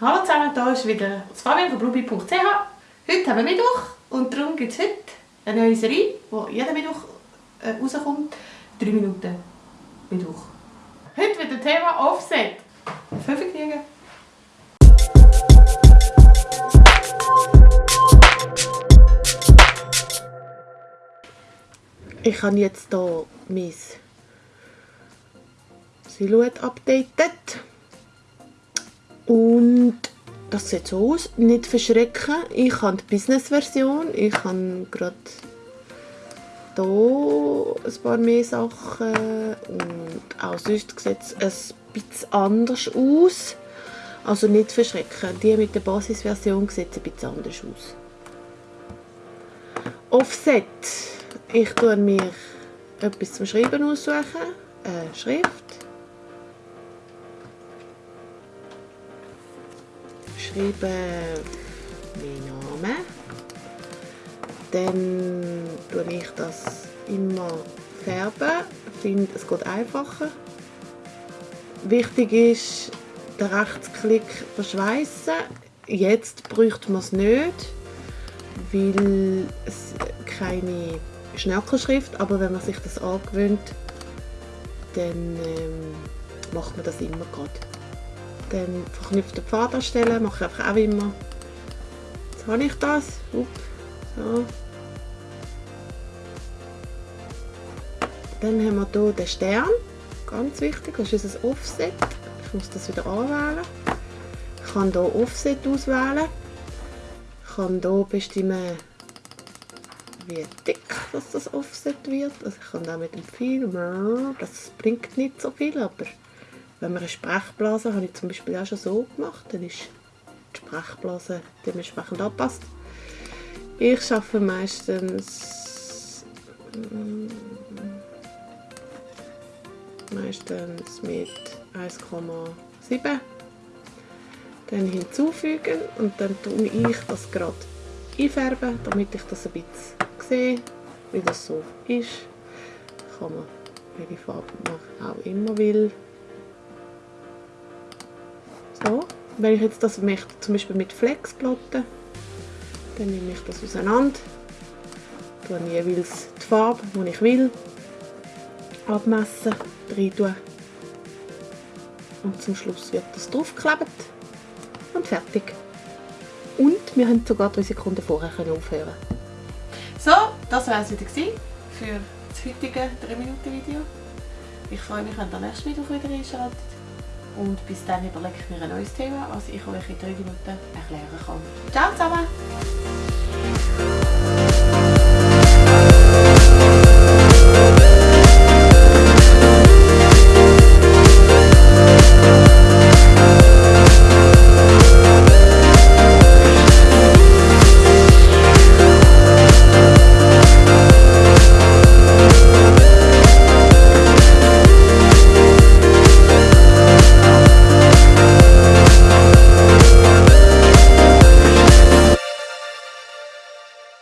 Hallo zusammen, hier ist wieder Fabian von bluebi.ch. Heute haben wir Mittwoch und darum gibt es heute eine neue Serie, die jeden Mittwoch äh, rauskommt. Drei Minuten Mittwoch. Heute wird das Thema Offset. Fünf kriegen. Ich habe jetzt hier mein Silhouette updated. Und das sieht so aus. Nicht verschrecken. Ich habe die Business-Version. Ich habe gerade hier ein paar mehr Sachen. Und auch sonst sieht es ein bisschen anders aus. Also nicht verschrecken. Die mit der Basisversion sieht ein bisschen anders aus. Offset. Ich tue mir etwas zum Schreiben aussuchen. Eine Schrift. Schreibe meinen Namen. Dann tue ich das immer färben. Ich finde, es geht einfacher. Wichtig ist, den Rechtsklick verschweißen. Jetzt bräuchte man es nicht, weil es keine Schnörkelschrift, aber wenn man sich das angewöhnt, dann ähm, macht man das immer gerade. Dann verknüpften Pfad erstellen, mache ich einfach auch immer. Jetzt habe ich das. Upp, so. Dann haben wir hier den Stern, ganz wichtig, das ist ein Offset. Ich muss das wieder anwählen. Ich kann hier Offset auswählen. Ich kann hier bestimmen, wie dick dass das Offset wird. Also ich kann auch mit dem Pfeil, das bringt nicht so viel, aber wenn wir eine Sprechblase, habe ich zum Beispiel auch schon so gemacht, dann ist die Sprechblase dementsprechend angepasst. Ich schaffe meistens meistens mit 1,7 dann hinzufügen und dann tue ich das gerade einfärben, damit ich das ein bisschen sehe wie das so ist. Kann man welche Farbe man auch immer will. Wenn ich jetzt das möchte, zum Beispiel mit Flex plotten, dann nehme ich das auseinander, tue jeweils die Farbe, die ich will, abmessen, rein tun und zum Schluss wird das draufgeklebt und fertig. Und wir haben sogar 3 Sekunden vorher aufhören so, das war es wieder für das heutige 3-Minuten-Video. Ich freue mich, wenn ihr nächstes Video wieder einschaltet. Und bis dann überlege ich mir ein neues Thema, was ich euch in 3 Minuten erklären kann. Ciao zusammen!